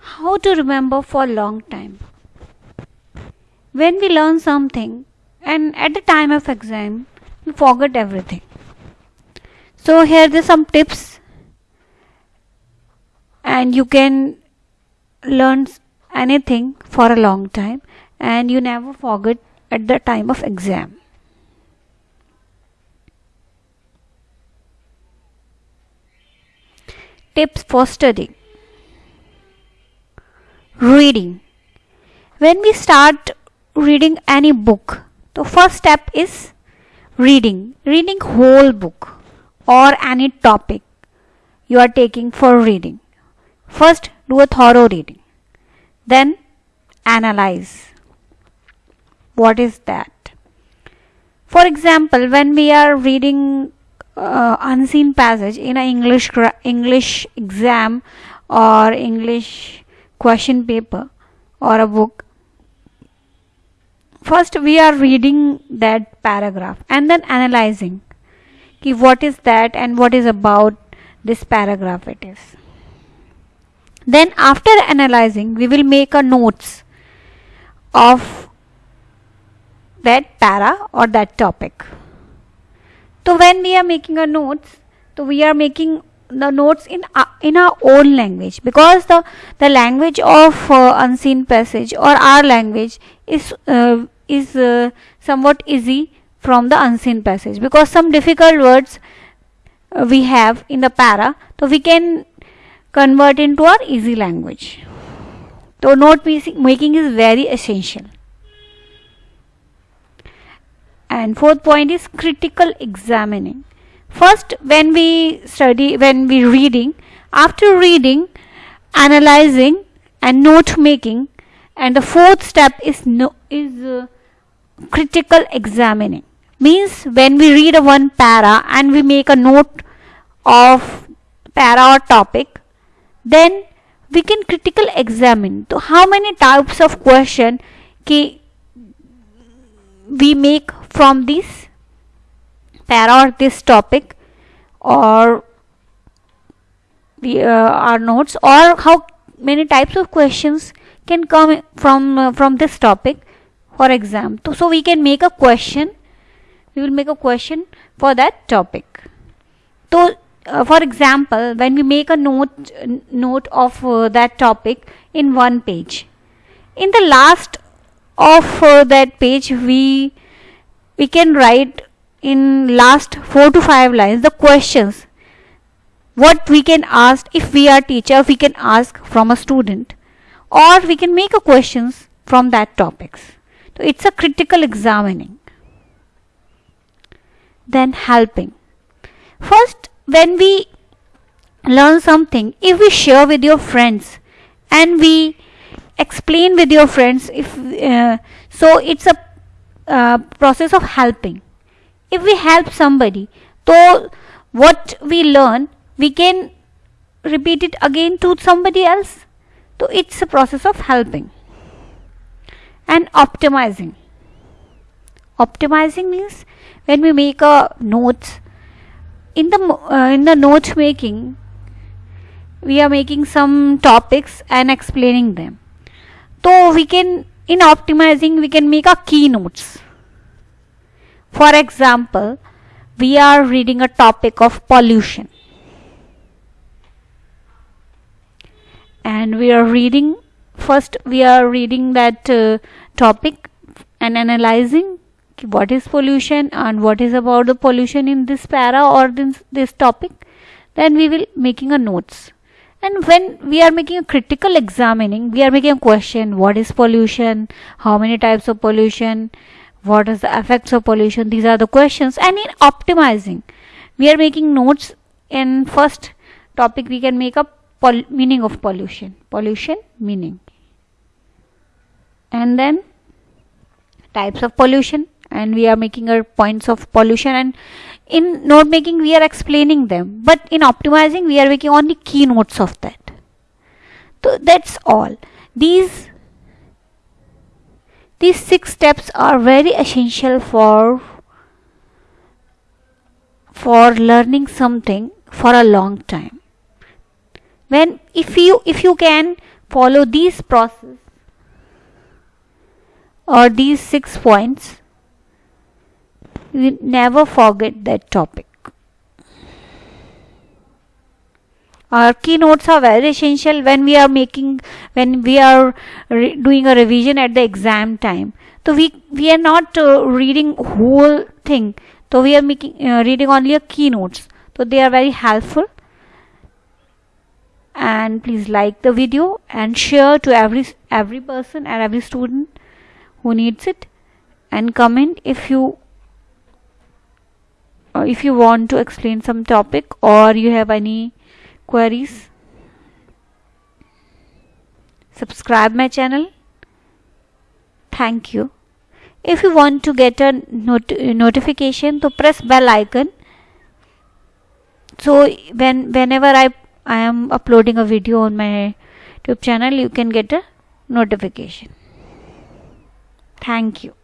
How to remember for a long time. When we learn something and at the time of exam we forget everything. So here are some tips and you can learn anything for a long time and you never forget at the time of exam. Tips for studying. Reading. When we start reading any book, the first step is reading. Reading whole book or any topic you are taking for reading. First do a thorough reading. Then analyze. What is that? For example, when we are reading uh, unseen passage in a English English exam or English question paper or a book, first we are reading that paragraph and then analyzing what is that and what is about this paragraph it is. Then after analyzing we will make a notes of that para or that topic. So when we are making a notes, so we are making the notes in uh, in our own language because the the language of uh, unseen passage or our language is uh, is uh, somewhat easy from the unseen passage because some difficult words uh, we have in the para so we can convert into our easy language. So note making is very essential and fourth point is critical examining. First when we study when we reading after reading analyzing and note making and the fourth step is no is uh, critical examining. Means when we read a one para and we make a note of para or topic then we can critical examine. So how many types of question ki we make from this para or this topic or the, uh, our notes or how many types of questions can come from uh, from this topic for exam so, we can make a question we will make a question for that topic. So uh, for example when we make a note note of uh, that topic in one page in the last of uh, that page we we can write in last 4 to 5 lines the questions. What we can ask if we are teacher we can ask from a student. Or we can make a questions from that topics. So it's a critical examining. Then helping. First when we learn something if we share with your friends and we explain with your friends if uh, so it's a uh, process of helping. If we help somebody so what we learn we can repeat it again to somebody else. So it's a process of helping and optimizing. Optimizing means when we make a notes in the uh, in the note making we are making some topics and explaining them so we can, in optimizing, we can make a keynotes. For example, we are reading a topic of pollution. And we are reading, first we are reading that uh, topic and analyzing what is pollution and what is about the pollution in this para or this, this topic. Then we will making a notes and when we are making a critical examining we are making a question what is pollution? How many types of pollution? What is the effects of pollution? These are the questions. And in optimizing we are making notes. In first topic we can make a meaning of pollution. Pollution meaning. And then types of pollution. And we are making our points of pollution. And in note making we are explaining them. But in optimizing we are making only keynotes of that. So that's all. These these six steps are very essential for for learning something for a long time. When if you if you can follow these process or these six points you never forget that topic. Our keynotes are very essential when we are making when we are doing a revision at the exam time. So we we are not uh, reading whole thing. So we are making uh, reading only a keynotes. So they are very helpful. And please like the video and share to every every person and every student who needs it. And comment if you uh, if you want to explain some topic or you have any queries subscribe my channel. Thank you. If you want to get a not notification to press bell icon. So when whenever I I am uploading a video on my YouTube channel you can get a notification. Thank you